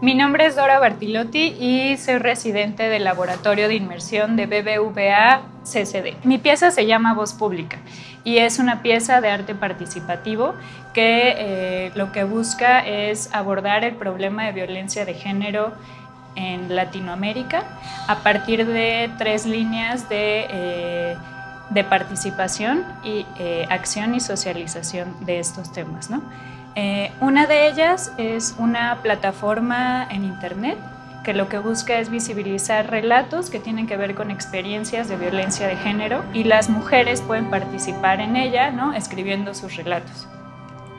Mi nombre es Dora Bartilotti y soy residente del Laboratorio de Inmersión de BBVA CCD. Mi pieza se llama Voz Pública y es una pieza de arte participativo que eh, lo que busca es abordar el problema de violencia de género en Latinoamérica a partir de tres líneas de, eh, de participación y eh, acción y socialización de estos temas. ¿no? Eh, una de ellas es una plataforma en internet que lo que busca es visibilizar relatos que tienen que ver con experiencias de violencia de género y las mujeres pueden participar en ella, ¿no? escribiendo sus relatos.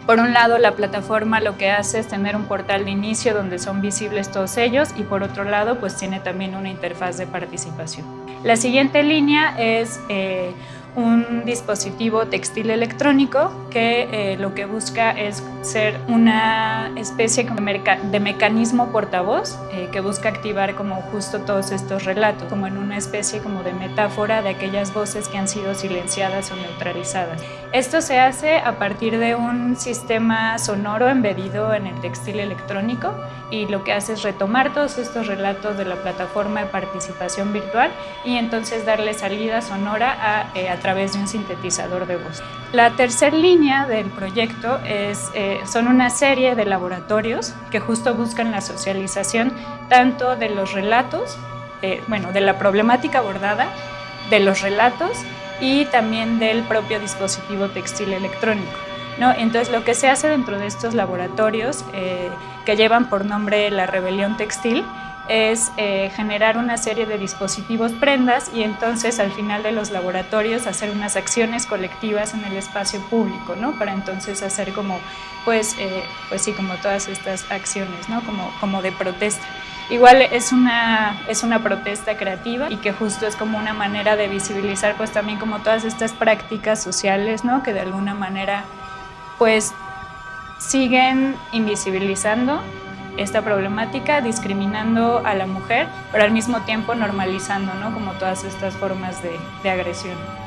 Por un lado, la plataforma lo que hace es tener un portal de inicio donde son visibles todos ellos y por otro lado, pues tiene también una interfaz de participación. La siguiente línea es eh, un dispositivo textil electrónico que eh, lo que busca es ser una especie de mecanismo portavoz eh, que busca activar como justo todos estos relatos, como en una especie como de metáfora de aquellas voces que han sido silenciadas o neutralizadas. Esto se hace a partir de un sistema sonoro embedido en el textil electrónico y lo que hace es retomar todos estos relatos de la plataforma de participación virtual y entonces darle salida sonora a, eh, través de un sintetizador de voz. La tercera línea del proyecto es, eh, son una serie de laboratorios que justo buscan la socialización tanto de los relatos, eh, bueno, de la problemática abordada, de los relatos y también del propio dispositivo textil electrónico. ¿no? Entonces lo que se hace dentro de estos laboratorios eh, que llevan por nombre la rebelión textil es eh, generar una serie de dispositivos prendas y entonces al final de los laboratorios hacer unas acciones colectivas en el espacio público, ¿no? Para entonces hacer como, pues, eh, pues sí, como todas estas acciones, ¿no? Como, como de protesta. Igual es una, es una protesta creativa y que justo es como una manera de visibilizar pues también como todas estas prácticas sociales, ¿no? Que de alguna manera pues siguen invisibilizando esta problemática, discriminando a la mujer, pero al mismo tiempo normalizando ¿no? como todas estas formas de, de agresión.